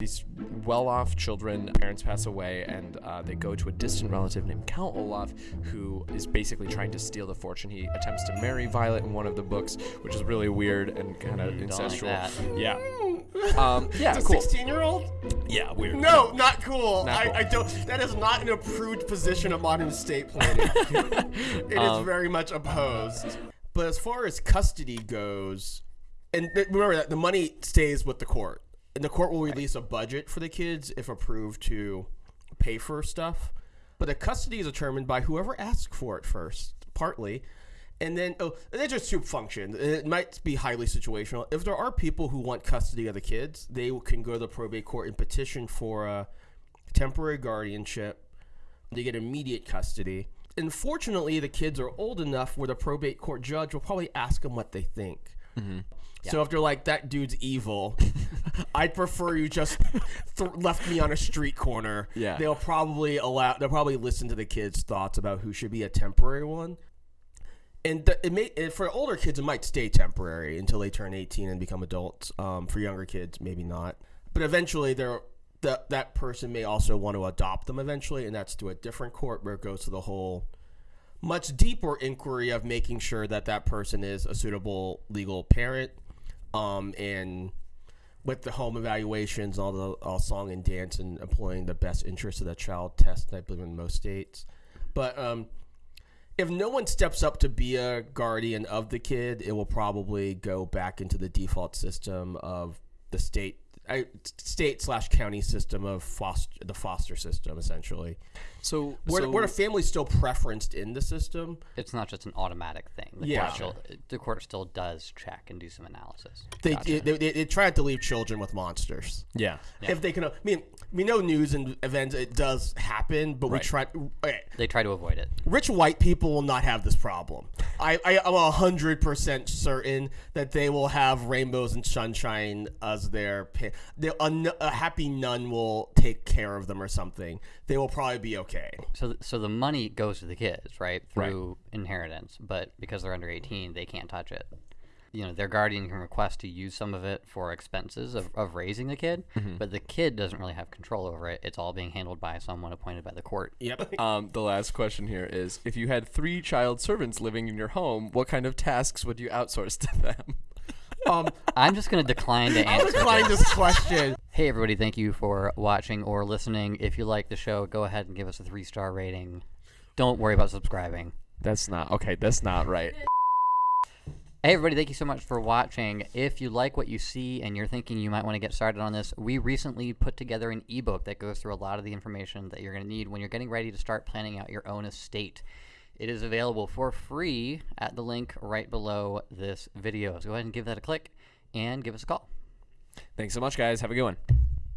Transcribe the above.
These well-off children, parents pass away, and uh, they go to a distant relative named Count Olaf, who is basically trying to steal the fortune. He attempts to marry Violet in one of the books, which is really weird and kind of Don't like incestual. that. yeah, um, yeah, It's a cool. 16 year old? Yeah, weird. No, not cool. Not I, cool. I don't. That is not an approved position of modern estate planning. It is Um, very much opposed. But as far as custody goes, and th- remember that the money stays with the court, and the court will release a budget for the kids if approved to pay for stuff. But the custody is determined by whoever asks for it first, partly. And then, oh, there's just two functions. It might be highly situational. If there are people who want custody of the kids, they can go to the probate court and petition for a temporary guardianship. They get immediate custody. Unfortunately, the kids are old enough where the probate court judge will probably ask them what they think. So if they're like, that dude's evil, I'd prefer you just th- left me on a street corner. Yeah. They'll probably allow, they'll probably listen to the kids' thoughts about who should be a temporary one. And th- it may, and for older kids, it might stay temporary until they turn 18 and become adults. Um, for younger kids, maybe not. But eventually, they're, the, that person may also want to adopt them eventually, and that's to a different court where it goes to the whole much deeper inquiry of making sure that that person is a suitable legal parent um, and with the home evaluations all the all song and dance and employing the best interest of the child test i believe in most states. But um, if no one steps up to be a guardian of the kid it will probably go back into the default system of the state state slash county system of foster the foster system essentially. So, where, so where the family's still preferenced in the system. It's not just an automatic thing. The Yeah. Court still, the court still does check and do some analysis. they, they, they, they try to leave children with monsters. Yeah, if they can i mean we know news and events it does happen but we try okay, They try to avoid it. rich white people will not have this problem. I, I i'm a hundred percent certain that they will have rainbows and sunshine as their pa- they, a, n- a happy nun will take care of them or something they will probably be okay So, th- so the money goes to the kids, right, through inheritance. But because they're under 18, they can't touch it. You know, their guardian can request to use some of it for expenses of, of raising the kid, but the kid doesn't really have control over it. It's all being handled by someone appointed by the court. yep Um, the last question here is: If you had three child servants living in your home, what kind of tasks would you outsource to them? Um I'm just going to decline to answer. i'll answer. decline this question Hey, everybody, thank you for watching or listening. If you like the show, go ahead and give us a three star rating. Don't worry about subscribing. That's not okay. That's not right. Hey, everybody, thank you so much for watching. If you like what you see and you're thinking you might want to get started on this, we recently put together an ebook that goes through a lot of the information that you're going to need when you're getting ready to start planning out your own estate. It is available for free at the link right below this video. So go ahead and give that a click and give us a call. Thanks so much, guys. Have a good one.